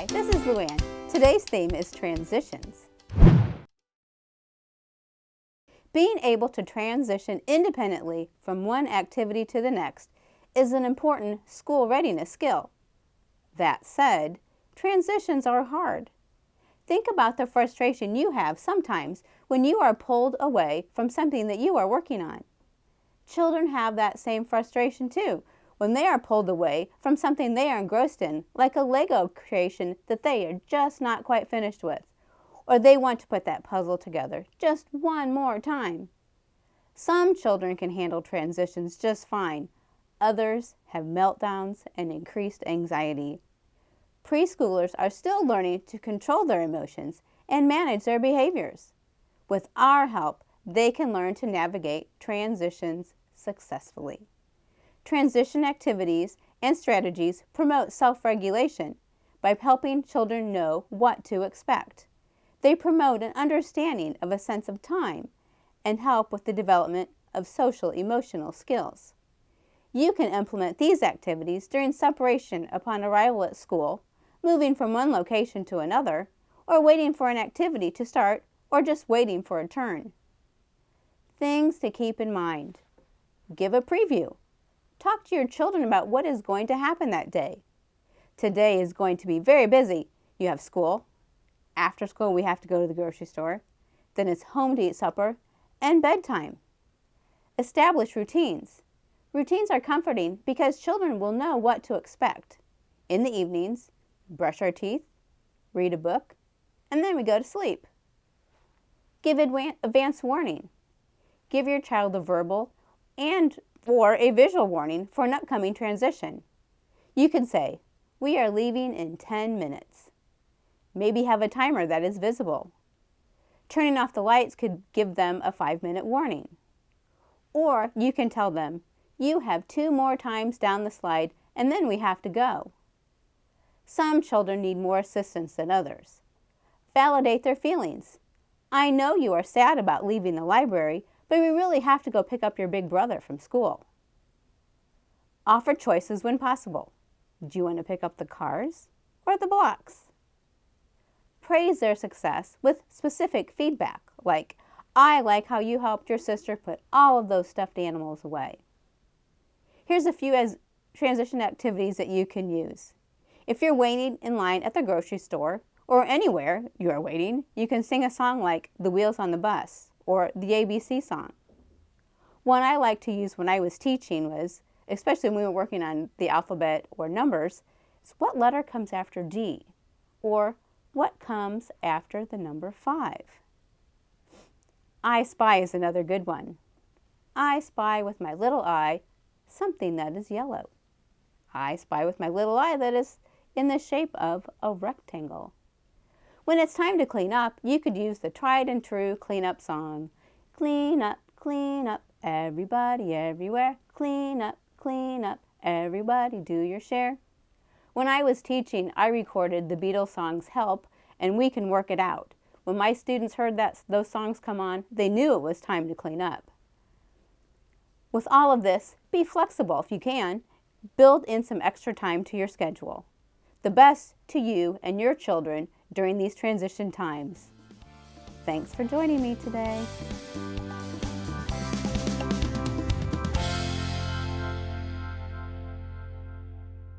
Hi, this is Luann. Today's theme is transitions. Being able to transition independently from one activity to the next is an important school readiness skill. That said, transitions are hard. Think about the frustration you have sometimes when you are pulled away from something that you are working on. Children have that same frustration too when they are pulled away from something they are engrossed in, like a Lego creation that they are just not quite finished with, or they want to put that puzzle together just one more time. Some children can handle transitions just fine. Others have meltdowns and increased anxiety. Preschoolers are still learning to control their emotions and manage their behaviors. With our help, they can learn to navigate transitions successfully. Transition activities and strategies promote self-regulation by helping children know what to expect. They promote an understanding of a sense of time and help with the development of social emotional skills. You can implement these activities during separation upon arrival at school, moving from one location to another, or waiting for an activity to start, or just waiting for a turn. Things to keep in mind. Give a preview. Talk to your children about what is going to happen that day. Today is going to be very busy. You have school. After school, we have to go to the grocery store. Then it's home to eat supper and bedtime. Establish routines. Routines are comforting because children will know what to expect. In the evenings, brush our teeth, read a book, and then we go to sleep. Give advance warning. Give your child a verbal and or a visual warning for an upcoming transition. You can say, we are leaving in 10 minutes. Maybe have a timer that is visible. Turning off the lights could give them a five minute warning. Or you can tell them, you have two more times down the slide and then we have to go. Some children need more assistance than others. Validate their feelings. I know you are sad about leaving the library, but we really have to go pick up your big brother from school. Offer choices when possible. Do you want to pick up the cars or the blocks? Praise their success with specific feedback, like, I like how you helped your sister put all of those stuffed animals away. Here's a few as transition activities that you can use. If you're waiting in line at the grocery store or anywhere you are waiting, you can sing a song like The Wheels on the Bus or the ABC song. One I like to use when I was teaching was, especially when we were working on the alphabet or numbers, is what letter comes after D? Or what comes after the number 5? I spy is another good one. I spy with my little eye something that is yellow. I spy with my little eye that is in the shape of a rectangle. When it's time to clean up, you could use the tried and true cleanup song. Clean up, clean up, everybody everywhere. Clean up, clean up, everybody do your share. When I was teaching, I recorded the Beatles songs Help and We Can Work It Out. When my students heard that those songs come on, they knew it was time to clean up. With all of this, be flexible if you can. Build in some extra time to your schedule. The best to you and your children during these transition times. Thanks for joining me today.